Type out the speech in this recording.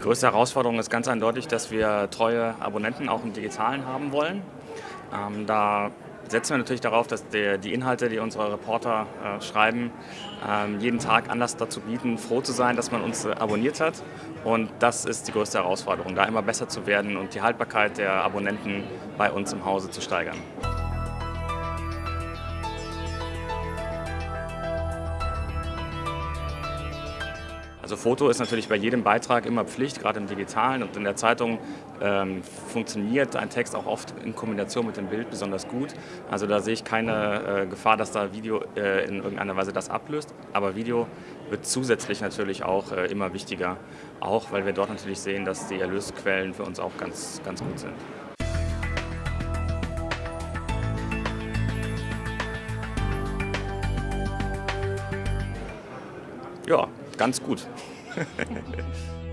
Die größte Herausforderung ist ganz eindeutig, dass wir treue Abonnenten auch im Digitalen haben wollen. Ähm, da setzen wir natürlich darauf, dass der, die Inhalte, die unsere Reporter äh, schreiben, ähm, jeden Tag Anlass dazu bieten, froh zu sein, dass man uns äh, abonniert hat. Und das ist die größte Herausforderung, da immer besser zu werden und die Haltbarkeit der Abonnenten bei uns im Hause zu steigern. Also Foto ist natürlich bei jedem Beitrag immer Pflicht, gerade im Digitalen und in der Zeitung ähm, funktioniert ein Text auch oft in Kombination mit dem Bild besonders gut. Also da sehe ich keine äh, Gefahr, dass da Video äh, in irgendeiner Weise das ablöst. Aber Video wird zusätzlich natürlich auch äh, immer wichtiger, auch weil wir dort natürlich sehen, dass die Erlösquellen für uns auch ganz, ganz gut sind. Ja, ganz gut.